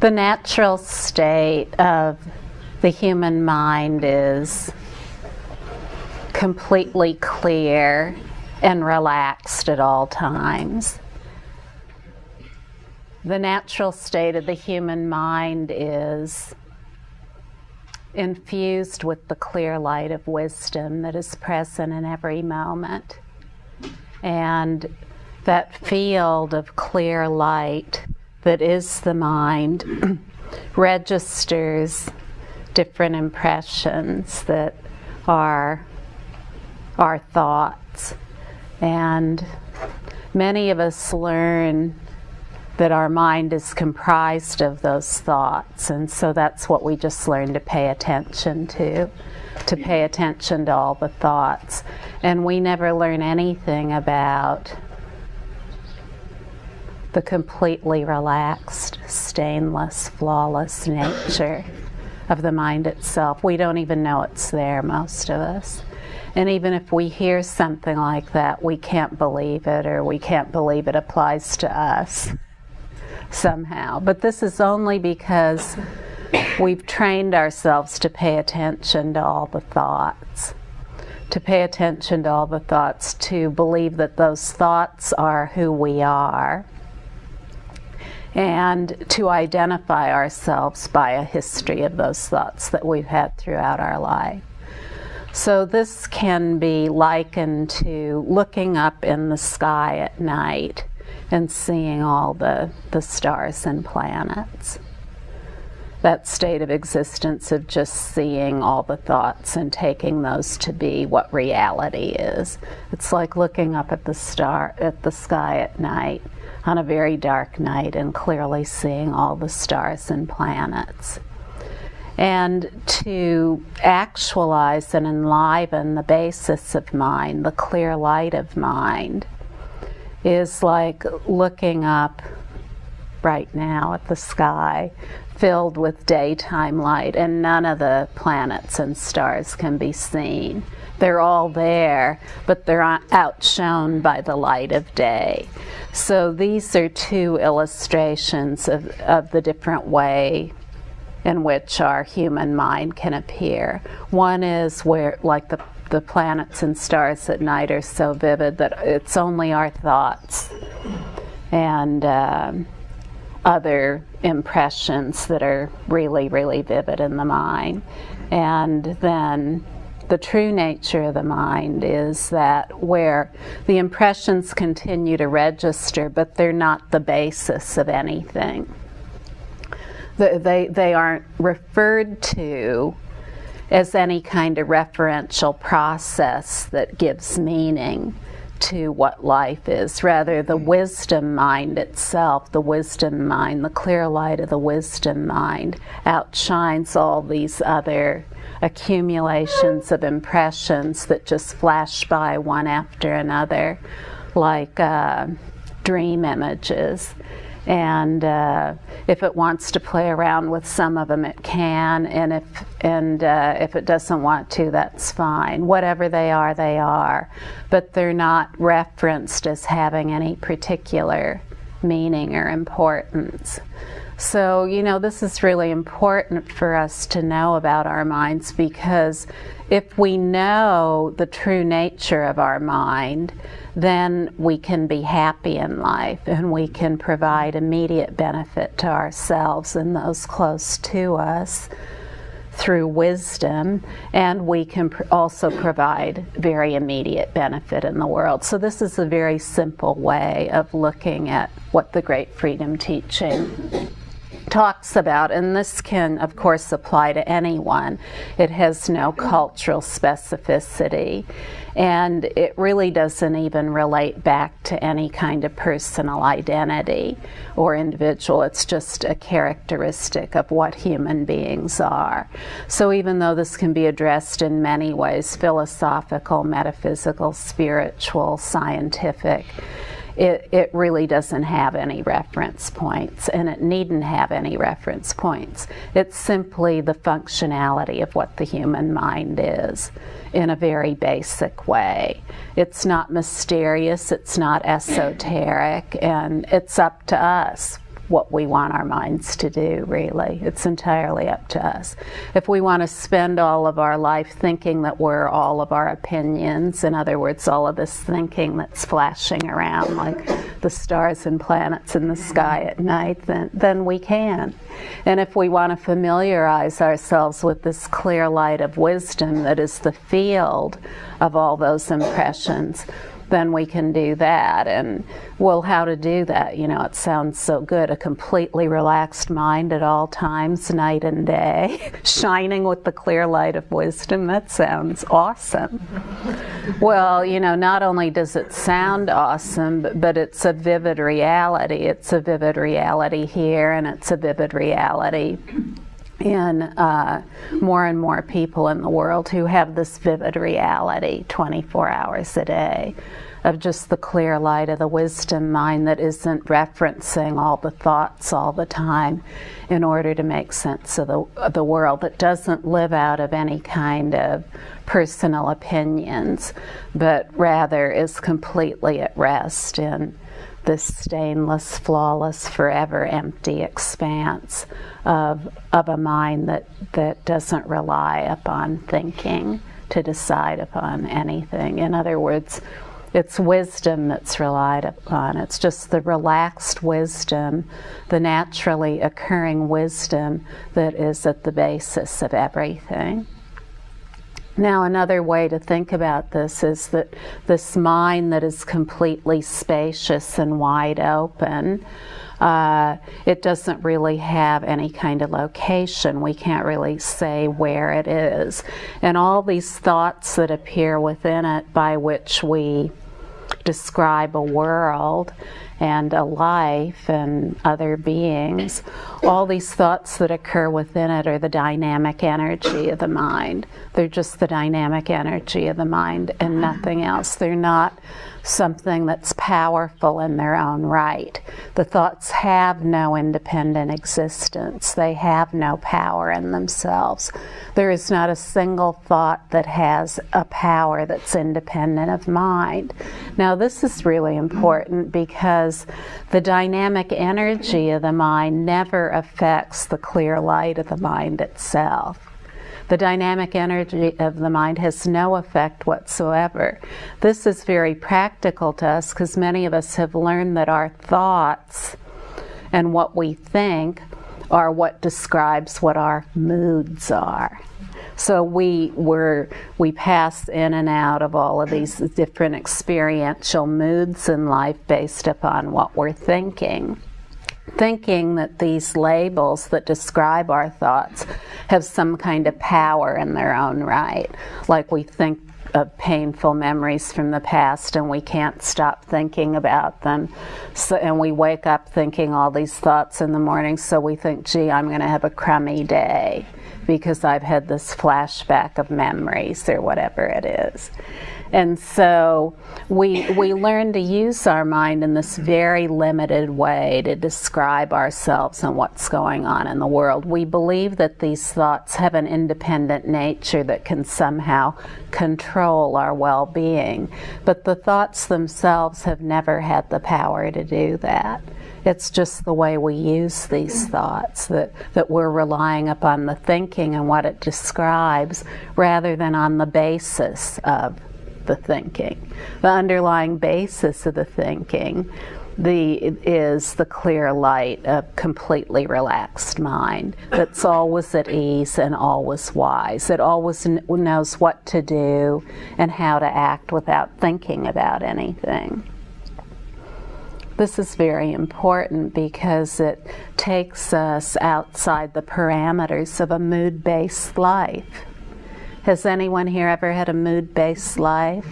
The natural state of the human mind is completely clear and relaxed at all times. The natural state of the human mind is infused with the clear light of wisdom that is present in every moment. And that field of clear light that is the mind registers different impressions that are our thoughts. And many of us learn that our mind is comprised of those thoughts. And so that's what we just learn to pay attention to, to pay attention to all the thoughts. And we never learn anything about the completely relaxed, stainless, flawless nature of the mind itself. We don't even know it's there, most of us. And even if we hear something like that, we can't believe it or we can't believe it applies to us somehow. But this is only because we've trained ourselves to pay attention to all the thoughts, to pay attention to all the thoughts, to believe that those thoughts are who we are and to identify ourselves by a history of those thoughts that we've had throughout our life. So this can be likened to looking up in the sky at night and seeing all the, the stars and planets. That state of existence of just seeing all the thoughts and taking those to be what reality is. It's like looking up at the star at the sky at night on a very dark night and clearly seeing all the stars and planets. And to actualize and enliven the basis of mind, the clear light of mind, is like looking up right now at the sky filled with daytime light, and none of the planets and stars can be seen. They're all there, but they're outshone by the light of day. So these are two illustrations of, of the different way in which our human mind can appear. One is where, like the, the planets and stars at night are so vivid that it's only our thoughts and um, other impressions that are really, really vivid in the mind. And then the true nature of the mind is that where the impressions continue to register, but they're not the basis of anything. They, they aren't referred to as any kind of referential process that gives meaning to what life is. Rather, the hmm. wisdom mind itself, the wisdom mind, the clear light of the wisdom mind outshines all these other accumulations of impressions that just flash by one after another, like uh, dream images. And uh, if it wants to play around with some of them, it can. And if and uh, if it doesn't want to, that's fine. Whatever they are, they are. But they're not referenced as having any particular meaning or importance. So, you know, this is really important for us to know about our minds because if we know the true nature of our mind, then we can be happy in life and we can provide immediate benefit to ourselves and those close to us through wisdom, and we can pr also provide very immediate benefit in the world. So, this is a very simple way of looking at what the Great Freedom Teaching talks about, and this can, of course, apply to anyone. It has no cultural specificity, and it really doesn't even relate back to any kind of personal identity or individual. It's just a characteristic of what human beings are. So, even though this can be addressed in many ways philosophical, metaphysical, spiritual, scientific it, it really doesn't have any reference points and it needn't have any reference points. It's simply the functionality of what the human mind is in a very basic way. It's not mysterious, it's not esoteric, and it's up to us what we want our minds to do, really. It's entirely up to us. If we want to spend all of our life thinking that we're all of our opinions, in other words, all of this thinking that's flashing around like the stars and planets in the sky at night, then, then we can. And if we want to familiarize ourselves with this clear light of wisdom that is the field of all those impressions, then we can do that. And well, how to do that? You know, it sounds so good. A completely relaxed mind at all times, night and day, shining with the clear light of wisdom. That sounds awesome. well, you know, not only does it sound awesome, but, but it's a vivid reality. It's a vivid reality here, and it's a vivid reality in uh, more and more people in the world who have this vivid reality 24 hours a day of just the clear light of the wisdom mind that isn't referencing all the thoughts all the time in order to make sense of the, of the world, that doesn't live out of any kind of personal opinions, but rather is completely at rest in this stainless, flawless, forever empty expanse of, of a mind that, that doesn't rely upon thinking to decide upon anything. In other words, it's wisdom that's relied upon. It's just the relaxed wisdom, the naturally occurring wisdom that is at the basis of everything. Now, another way to think about this is that this mind that is completely spacious and wide open, uh, it doesn't really have any kind of location. We can't really say where it is. And all these thoughts that appear within it by which we describe a world and a life and other beings, all these thoughts that occur within it are the dynamic energy of the mind. They're just the dynamic energy of the mind and nothing else. They're not something that's powerful in their own right. The thoughts have no independent existence, they have no power in themselves. There is not a single thought that has a power that's independent of mind. Now, this is really important because the dynamic energy of the mind never affects the clear light of the mind itself. The dynamic energy of the mind has no effect whatsoever. This is very practical to us because many of us have learned that our thoughts and what we think are what describes what our moods are. So we were we pass in and out of all of these different experiential moods in life based upon what we're thinking thinking that these labels that describe our thoughts have some kind of power in their own right. Like we think of painful memories from the past and we can't stop thinking about them. So, and we wake up thinking all these thoughts in the morning, so we think, gee, I'm going to have a crummy day because I've had this flashback of memories or whatever it is. And so we, we learn to use our mind in this very limited way to describe ourselves and what's going on in the world. We believe that these thoughts have an independent nature that can somehow control our well being. But the thoughts themselves have never had the power to do that. It's just the way we use these thoughts that, that we're relying upon the thinking and what it describes rather than on the basis of the thinking. The underlying basis of the thinking the, is the clear light of completely relaxed mind that's always at ease and always wise. It always knows what to do and how to act without thinking about anything. This is very important because it takes us outside the parameters of a mood based life. Has anyone here ever had a mood based life?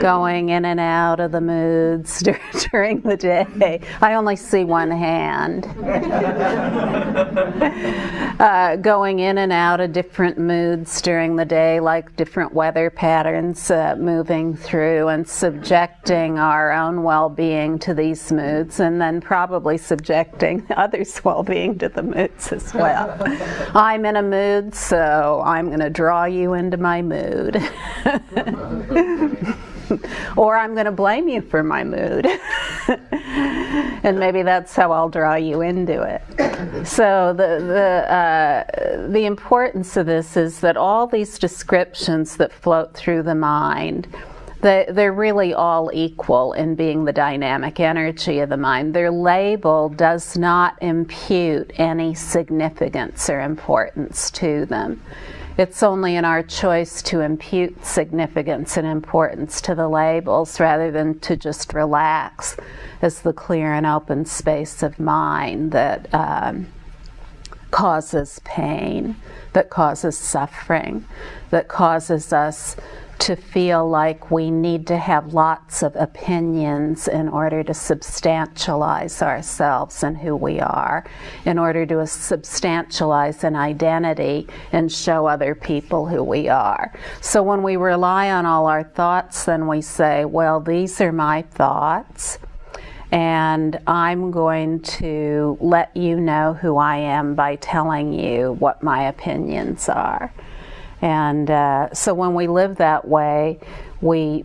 Going in and out of the moods during the day? I only see one hand. uh, going in and out of different moods during the day, like different weather patterns uh, moving through, and subjecting our own well being to these moods, and then probably subjecting others' well being to the moods as well. I'm in a mood, so I'm going to draw you into my mood. or I'm going to blame you for my mood. and maybe that's how I'll draw you into it. So the the uh, the importance of this is that all these descriptions that float through the mind. They, they're really all equal in being the dynamic energy of the mind. Their label does not impute any significance or importance to them. It's only in our choice to impute significance and importance to the labels rather than to just relax. As the clear and open space of mind that um, causes pain, that causes suffering, that causes us to feel like we need to have lots of opinions in order to substantialize ourselves and who we are, in order to substantialize an identity and show other people who we are. So when we rely on all our thoughts, then we say, well, these are my thoughts. And I'm going to let you know who I am by telling you what my opinions are. And uh, so when we live that way, we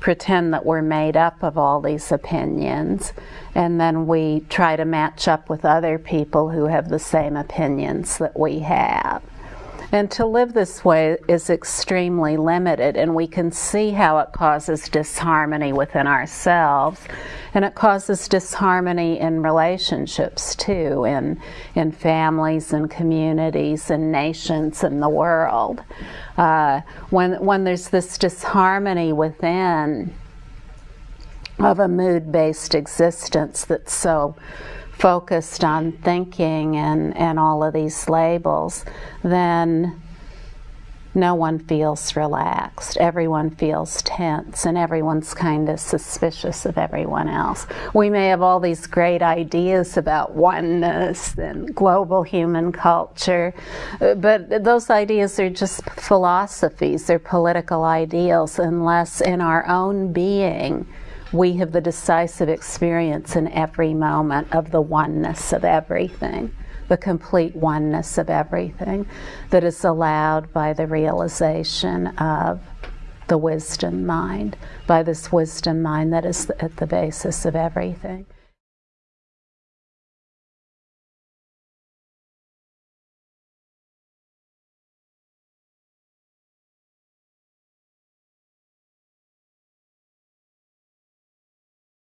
pretend that we're made up of all these opinions, and then we try to match up with other people who have the same opinions that we have. And to live this way is extremely limited, and we can see how it causes disharmony within ourselves, and it causes disharmony in relationships too, in, in families and communities and nations and the world. Uh, when, when there's this disharmony within of a mood based existence that's so focused on thinking and, and all of these labels, then no one feels relaxed. Everyone feels tense, and everyone's kind of suspicious of everyone else. We may have all these great ideas about oneness and global human culture, but those ideas are just philosophies, they're political ideals, unless in our own being we have the decisive experience in every moment of the oneness of everything, the complete oneness of everything that is allowed by the realization of the wisdom mind, by this wisdom mind that is at the basis of everything.